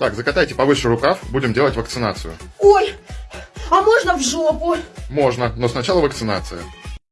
Так, закатайте повыше рукав, будем делать вакцинацию. Ой, а можно в жопу? Можно, но сначала вакцинация.